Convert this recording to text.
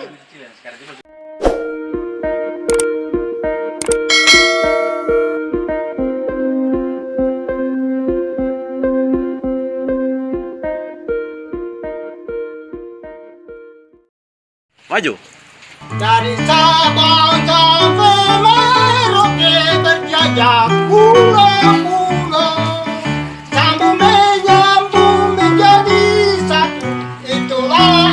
Sekarang maju. Dari Sabang sampai Merauke berjajak pulau-pulau, sambung menyambung menjadi satu. Itulah